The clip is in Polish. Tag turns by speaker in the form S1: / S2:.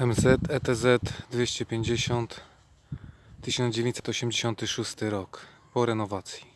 S1: MZ ETZ 250 1986 rok. Po renowacji.